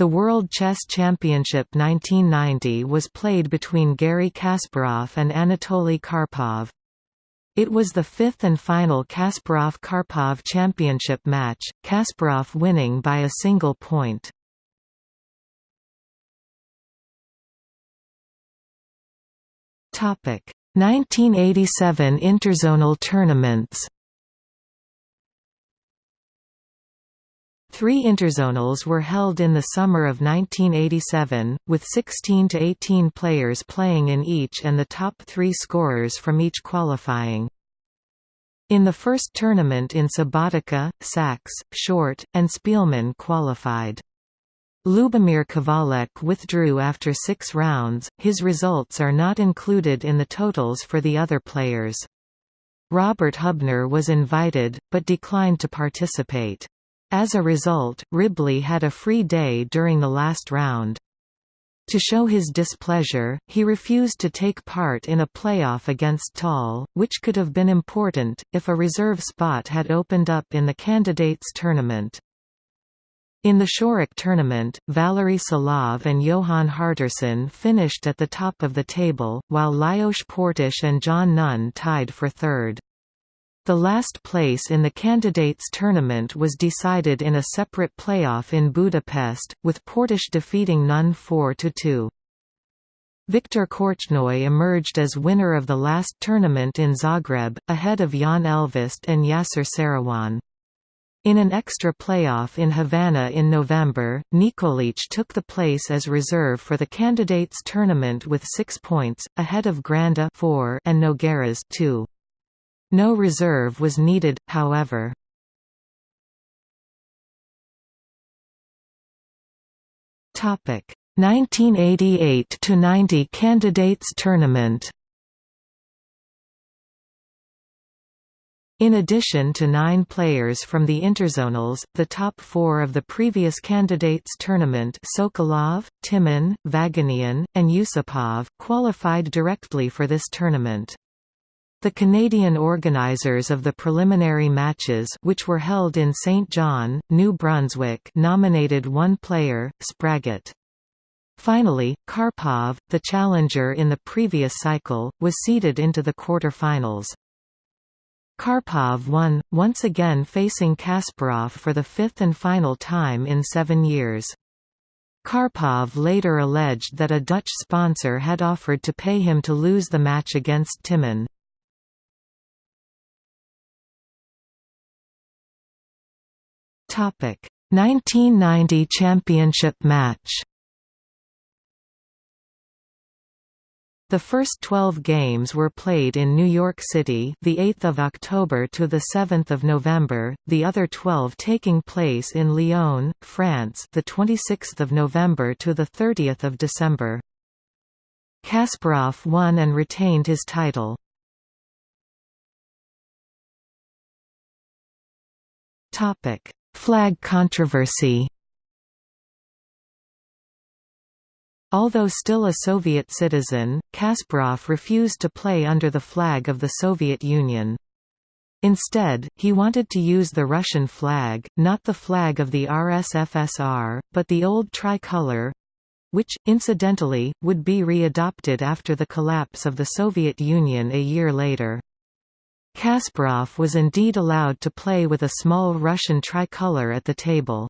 The World Chess Championship 1990 was played between Garry Kasparov and Anatoly Karpov. It was the fifth and final Kasparov-Karpov championship match, Kasparov winning by a single point. Topic: 1987 Interzonal tournaments. Three interzonals were held in the summer of 1987, with 16 to 18 players playing in each and the top three scorers from each qualifying. In the first tournament in Subotica, Sax, Short, and Speelman qualified. Lubomir Kavalek withdrew after six rounds, his results are not included in the totals for the other players. Robert Hubner was invited, but declined to participate. As a result, Ribli had a free day during the last round. To show his displeasure, he refused to take part in a playoff against Tal, which could have been important, if a reserve spot had opened up in the candidates tournament. In the Szirák tournament, Valery Salov and Jóhann Hjartarson finished at the top of the table, while Lajos Portisch and John Nunn tied for third. The last place in the candidates tournament was decided in a separate playoff in Budapest, with Portisch defeating Nunn 4–2. Viktor Korchnoi emerged as winner of the last tournament in Zagreb, ahead of Jan Elvest and Yasser Seirawan. In an extra playoff in Havana in November, Nikolic took the place as reserve for the candidates tournament with six points, ahead of Granda 4 and Nogueiras 2. No reserve was needed, however. Topic 1988 to 90 candidates tournament. In addition to nine players from the interzonals, the top four of the previous candidates tournament Sokolov, Timman, Vaganian, and Yusupov qualified directly for this tournament. The Canadian organizers of the preliminary matches which were held in St. John, New Brunswick nominated one player, Spraggett. Finally, Karpov, the challenger in the previous cycle, was seeded into the quarter-finals. Karpov won, once again facing Kasparov for the fifth and final time in seven years. Karpov later alleged that a Dutch sponsor had offered to pay him to lose the match against Timman. Topic: 1990 championship match. The first 12 games were played in New York City, the 8th of October to the 7th of November. The other 12 taking place in Lyon, France, the 26th of November to the 30th of December. Kasparov won and retained his title. Topic: Flag controversy. Although still a Soviet citizen, Kasparov refused to play under the flag of the Soviet Union. Instead, he wanted to use the Russian flag, not the flag of the RSFSR, but the old tricolour—which, incidentally, would be re-adopted after the collapse of the Soviet Union a year later. Kasparov was indeed allowed to play with a small Russian tricolour at the table.